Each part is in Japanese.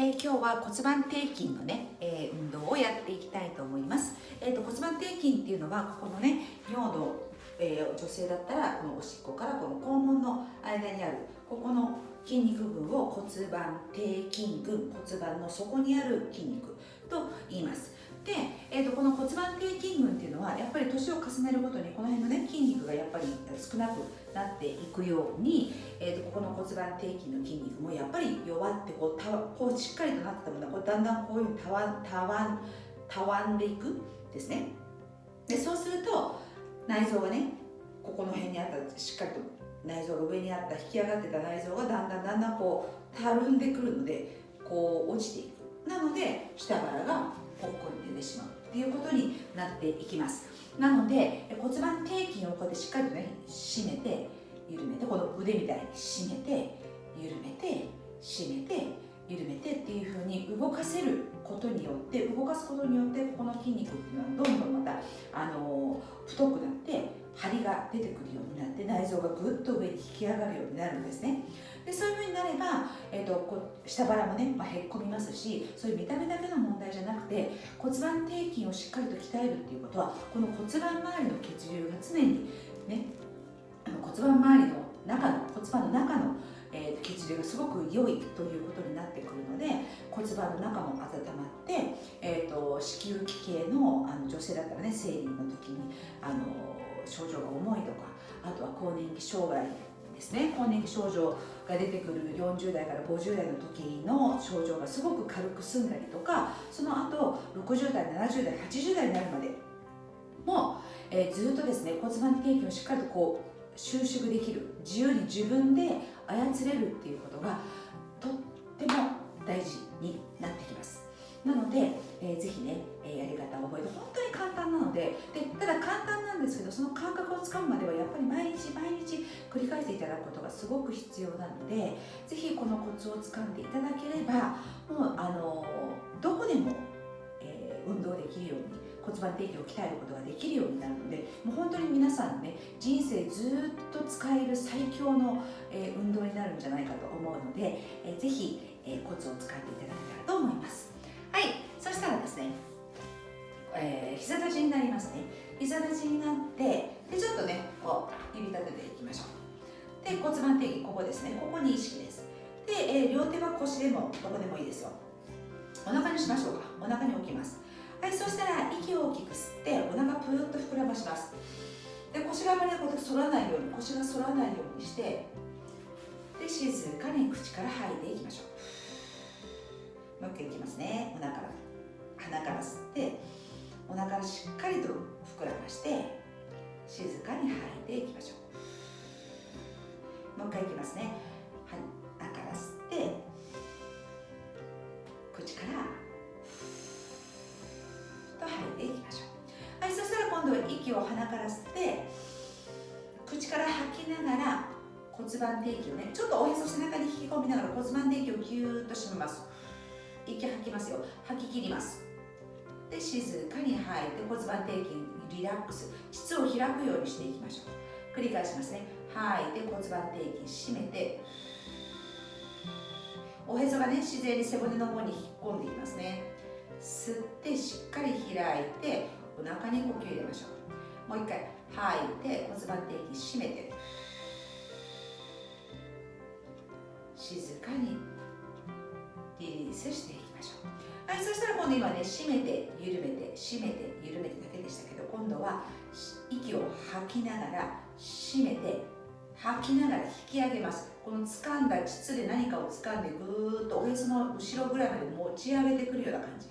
えー、今日は骨盤底筋のね、えー、運動をやっていきたいと思います。えーと、骨盤底筋っていうのはここのね尿道、えー、女性だったらこのおしっこからこの肛門の間にあるここの筋肉群を骨盤底筋群骨盤の底にある筋肉と言います。で、えーと、この骨盤底筋群っていうのはやっぱり年を重ねるごとにこの辺のね筋肉がやっぱり少なくなっていくように、えーと、ここの骨盤底筋の筋肉もやっぱり弱ってこうたこうしっかりとなったものがこうだんだんこういうふうにたわたわたわんでいくですねでそうすると内臓がねここの辺にあったしっかりと内臓が上にあった引き上がってた内臓がだんだんだんだんこうたるんでくるのでこう落ちていく。なので下腹がぽっこり出てしまうっていうことになっていきます。なので骨盤底筋をこうやってしっかりとね締めて緩めてこの腕みたいに締めて緩めて締めて緩めてっていうふうに動かせることによって動かすことによってこの筋肉っていうのはどんどんまたあの太くなって張りが出てくるようになって内臓がぐっと上に引き上がるようになるんですね。でそういうふうになれば、えーと、こ下腹もね、まあ、へっこみますしそういう見た目だけの問題じゃなくて骨盤底筋をしっかりと鍛えるっていうことはこの骨盤周りの血流が常にね骨盤周りの中の骨盤の中のえー、血流がすごく良いということになってくるので骨盤の中も温まって、えーと、子宮器系のあの女性だったらね生理の時にあの症状が重いとかあとは更年期障害ですね。更年期症状が出てくる40代から50代の時の症状がすごく軽く済んだりとかその後60代70代80代になるまでも、えー、ずっとですね骨盤底筋をしっかりとこう収縮できる。自由に自分で操れるっていうことがとっても大事になってきます。なので、えー、ぜひね、えー、やり方を覚えて本当に簡単なのででただ簡単なんですけどその感覚をつかむまではやっぱり毎日毎日繰り返していただくことがすごく必要なのでぜひこのコツをつかんでいただければもうあのどこでも、えー、運動できるように骨盤底筋を鍛えることができるようになるのでもう本当に皆さんね人生ずっと使える最強の、えー、運動になるんじゃないかと思うので、えー、ぜひ、えー、コツを使っていただけたらと思います。ね、えー、膝立ちになりますね。膝立ちになってでちょっとねこう指立てていきましょう。で骨盤底筋ここですね。ここに意識です。で、えー、両手は腰でもどこでもいいですよ。お腹にしましょうか。お腹に置きます。はいそしたら息を大きく吸ってお腹プーッと膨らまします。で腰があまりこう反らないように腰が反らないようにしてで静かに口から吐いていきましょう。もう一回いきますね。お腹から。鼻から吸ってお腹をしっかりと膨らまして静かに吐いていきましょう。もう一回いきますね。鼻から吸って口からと吐いていきましょう。はい。そしたら今度は息を鼻から吸って口から吐きながら骨盤底筋をねちょっとおへそ背中に引き込みながら骨盤底筋をぎゅーっと締めます。息吐きますよ。吐き切ります。で静かに吐いて骨盤底筋リラックス膣を開くようにしていきましょう。繰り返しますね。吐いて骨盤底筋締めておへそがね自然に背骨の方に引っ込んでいきますね。吸ってしっかり開いてお腹に呼吸入れましょう。もう一回吐いて骨盤底筋締めて。静かにリリースしていきましょうはいそしたら今度今ね締めて緩めて締めて緩めてだけでしたけど今度は息を吐きながら締めて吐きながら引き上げます。この掴んだ膣で何かを掴んでぐーっとおへその後ろぐらいまで持ち上げてくるような感じ。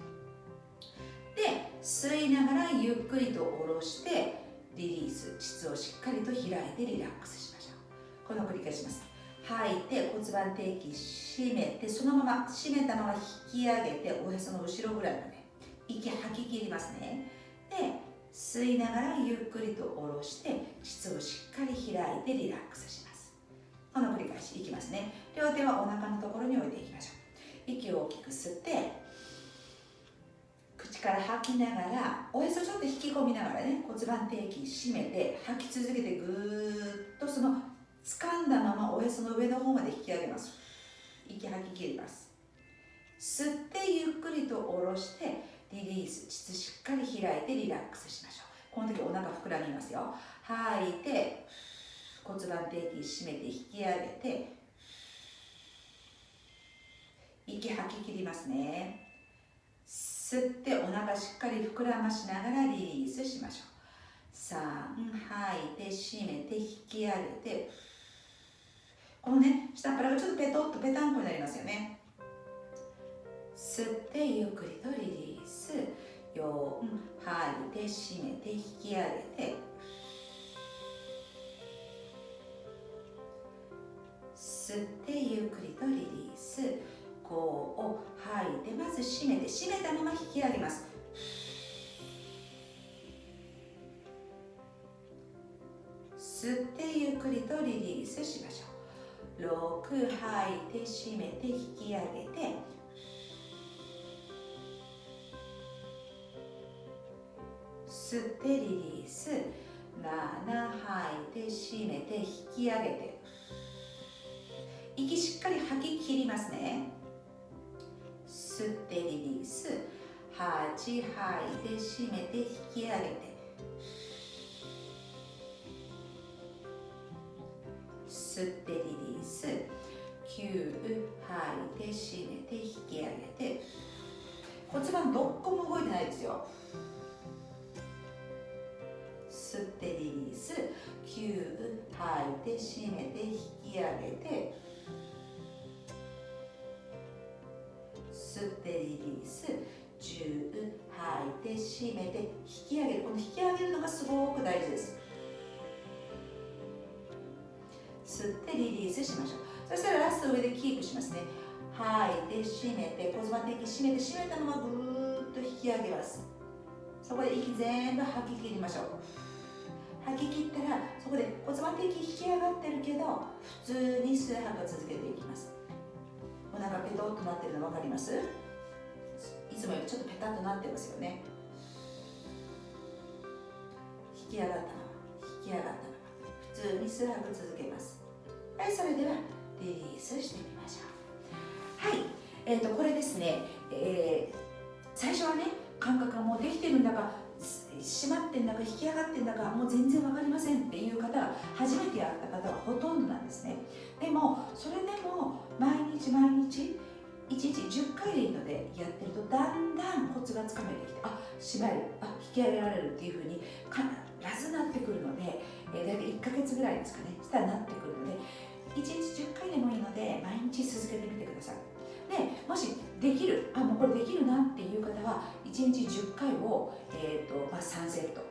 で吸いながらゆっくりと下ろしてリリース。膣をしっかりと開いてリラックスしましょう。この繰り返します。吐いて骨盤底筋締めてそのまま締めたまま引き上げておへその後ろぐらいまで。息吐き切りますね。で吸いながらゆっくりと下ろして膣をしっかり開いてリラックスします。この繰り返しいきますね。両手はお腹のところに置いていきましょう。息を大きく吸って口から吐きながらおへそちょっと引き込みながらね骨盤底筋締めて吐き続けてぐーっとその掴んだままおへその上の方まで引き上げます。息吐き切ります。吸ってゆっくりと下ろしてリリース。膣しっかり開いてリラックスしましょう。この時お腹膨らみますよ。吐いて骨盤底筋締めて引き上げて息吐き切りますね。吸ってお腹しっかり膨らましながらリリースしましょう。3吐いて締めて引き上げてこのね下っ腹がちょっとペトッとペタンコになりますよね。吸ってゆっくりとリリース。4吐いて締めて引き上げて。吸ってゆっくりとリリース。5を吐いてまず締めて締めたまま引き上げます。吸ってゆっくりとリリースしましょう。6吐いて締めて引き上げて。吸ってリリース。7吐いて締めて引き上げて。息しっかり吐き切りますね。吸ってリリース。8吐いて締めて引き上げて。吸ってリリース。9吐いて締めて引き上げて。骨盤どこも動いてないですよ。吸ってリリース。9吐いて締めて引き上げて。吸ってリリース。10吐いて締めて引き上げる。この引き上げるのがすごく大事です。吸ってリリースしましょう。そしたらラスト上でキープしますね。吐いて締めて骨盤的締めて締めたままぐーっと引き上げます。そこで息全部吐き切りましょう。吐き切ったらそこで骨盤的引き上がってるけど普通に数拍続けていきます。お腹ペトッとなってるの分かります？いつもよりちょっとペタッとなってますよね。引き上がったまま引き上がったまま普通に数拍続けます。はいそれではリリースしてみましょう。はいえーと、これですね、えー、最初はね感覚がもうできてるんだか閉まってんだか引き上がってんだかもう全然分かりませんっていう方が初めてやった方はほとんどなんですね。でもそれでも毎日毎日1日10回でいいのでやってるとだんだんコツがつかめてきてあ締まるあ引き上げられるっていうふうに必ずなってくるので、えー、大体1ヶ月ぐらいですかねしたらなってくるので1日10回でもいいので毎日続けてみてください。でもしできるあもうこれできるなっていう方は1日10回を、えーとまあ、3セット。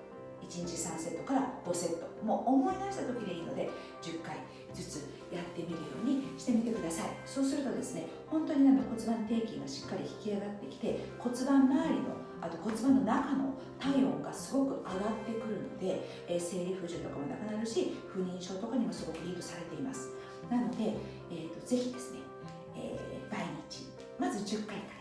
1日3セットから5セット。もう思い出した時でいいので10回ずつやってみるようにしてみてください。そうするとですね本当になんか骨盤底筋がしっかり引き上がってきて骨盤周りのあと骨盤の中の体温がすごく上がってくるので、えー、生理不順とかもなくなるし不妊症とかにもすごくリードされています。なので、えーと、ぜひですね、えー、毎日まず10回から